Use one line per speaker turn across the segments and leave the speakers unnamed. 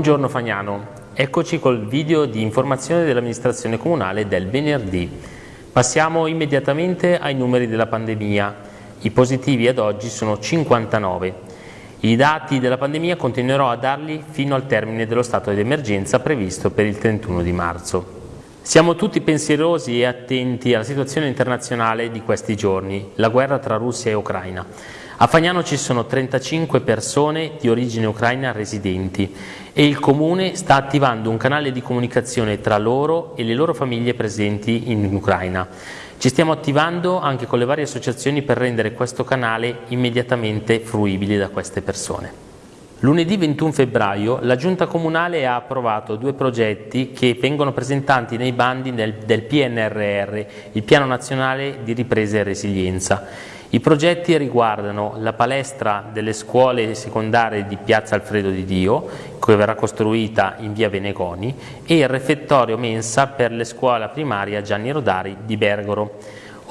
Buongiorno Fagnano, eccoci col video di informazione dell'amministrazione comunale del venerdì. Passiamo immediatamente ai numeri della pandemia. I positivi ad oggi sono 59. I dati della pandemia continuerò a darli fino al termine dello stato di emergenza previsto per il 31 di marzo. Siamo tutti pensierosi e attenti alla situazione internazionale di questi giorni, la guerra tra Russia e Ucraina. A Fagnano ci sono 35 persone di origine ucraina residenti e il Comune sta attivando un canale di comunicazione tra loro e le loro famiglie presenti in Ucraina. Ci stiamo attivando anche con le varie associazioni per rendere questo canale immediatamente fruibile da queste persone. Lunedì 21 febbraio la Giunta Comunale ha approvato due progetti che vengono presentati nei bandi del, del PNRR, il Piano Nazionale di Ripresa e Resilienza. I progetti riguardano la palestra delle scuole secondarie di Piazza Alfredo di Dio, che verrà costruita in via Venegoni, e il refettorio mensa per le scuole primaria Gianni Rodari di Bergoro.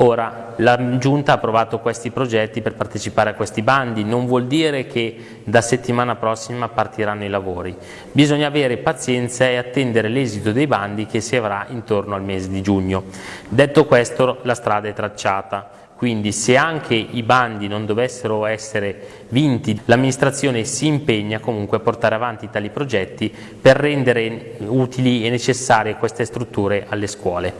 Ora, la Giunta ha approvato questi progetti per partecipare a questi bandi, non vuol dire che da settimana prossima partiranno i lavori. Bisogna avere pazienza e attendere l'esito dei bandi che si avrà intorno al mese di giugno. Detto questo, la strada è tracciata. Quindi se anche i bandi non dovessero essere vinti, l'amministrazione si impegna comunque a portare avanti tali progetti per rendere utili e necessarie queste strutture alle scuole.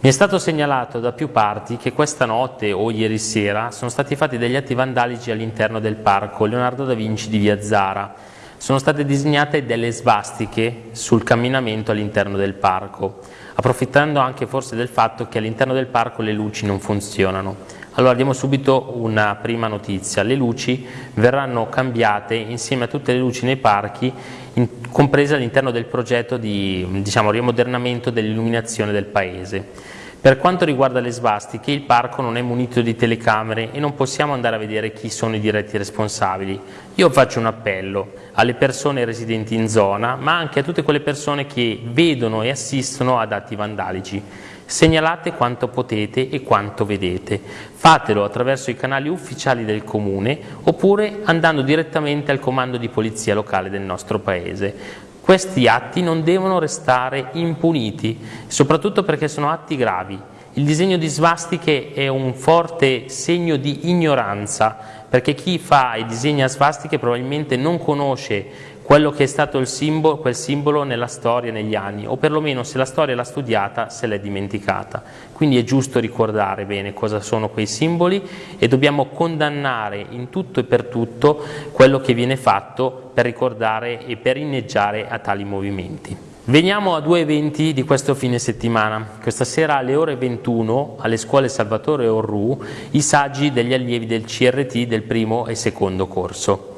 Mi è stato segnalato da più parti che questa notte o ieri sera sono stati fatti degli atti vandalici all'interno del parco Leonardo da Vinci di Via Zara. Sono state disegnate delle svastiche sul camminamento all'interno del parco approfittando anche forse del fatto che all'interno del parco le luci non funzionano. Allora diamo subito una prima notizia, le luci verranno cambiate insieme a tutte le luci nei parchi, in, comprese all'interno del progetto di diciamo, riammodernamento dell'illuminazione del paese. Per quanto riguarda le svastiche, il parco non è munito di telecamere e non possiamo andare a vedere chi sono i diretti responsabili. Io faccio un appello alle persone residenti in zona, ma anche a tutte quelle persone che vedono e assistono ad atti vandalici. Segnalate quanto potete e quanto vedete. Fatelo attraverso i canali ufficiali del Comune oppure andando direttamente al comando di polizia locale del nostro Paese. Questi atti non devono restare impuniti, soprattutto perché sono atti gravi. Il disegno di svastiche è un forte segno di ignoranza, perché chi fa i disegni a svastiche probabilmente non conosce quello che è stato simbolo, quel simbolo nella storia negli anni, o perlomeno se la storia l'ha studiata se l'è dimenticata. Quindi è giusto ricordare bene cosa sono quei simboli e dobbiamo condannare in tutto e per tutto quello che viene fatto per ricordare e per inneggiare a tali movimenti. Veniamo a due eventi di questo fine settimana. Questa sera alle ore 21 alle scuole Salvatore Orru i saggi degli allievi del CRT del primo e secondo corso.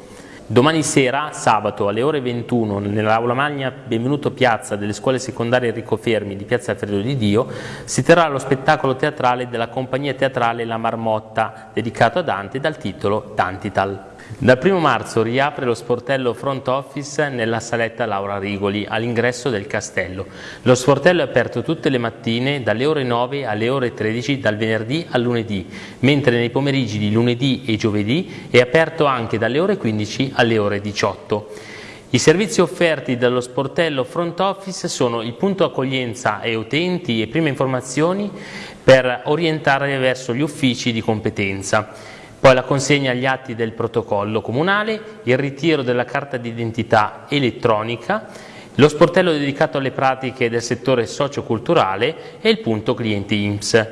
Domani sera, sabato, alle ore 21, nell'aula magna Benvenuto Piazza delle scuole secondarie Enrico Fermi di Piazza Alfredo di Dio, si terrà lo spettacolo teatrale della compagnia teatrale La Marmotta, dedicato a Dante dal titolo Dantital. Dal 1 marzo riapre lo sportello front office nella saletta Laura Rigoli all'ingresso del castello. Lo sportello è aperto tutte le mattine dalle ore 9 alle ore 13 dal venerdì al lunedì, mentre nei pomeriggi di lunedì e giovedì è aperto anche dalle ore 15 alle ore 18. I servizi offerti dallo sportello front office sono il punto accoglienza e utenti e prime informazioni per orientare verso gli uffici di competenza poi la consegna agli atti del protocollo comunale, il ritiro della carta d'identità elettronica, lo sportello dedicato alle pratiche del settore socioculturale e il punto clienti IMSS.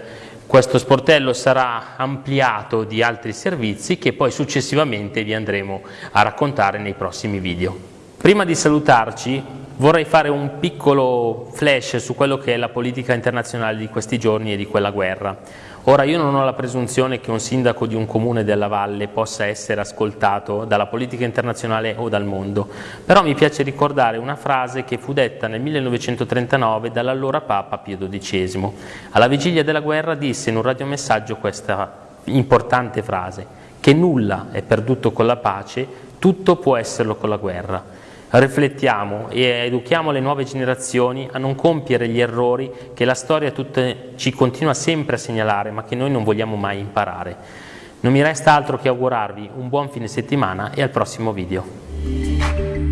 Questo sportello sarà ampliato di altri servizi che poi successivamente vi andremo a raccontare nei prossimi video. Prima di salutarci vorrei fare un piccolo flash su quello che è la politica internazionale di questi giorni e di quella guerra. Ora io non ho la presunzione che un sindaco di un comune della valle possa essere ascoltato dalla politica internazionale o dal mondo, però mi piace ricordare una frase che fu detta nel 1939 dall'allora Papa Pio XII. Alla vigilia della guerra disse in un radiomessaggio questa importante frase, che nulla è perduto con la pace, tutto può esserlo con la guerra riflettiamo e educhiamo le nuove generazioni a non compiere gli errori che la storia tutte, ci continua sempre a segnalare ma che noi non vogliamo mai imparare. Non mi resta altro che augurarvi un buon fine settimana e al prossimo video.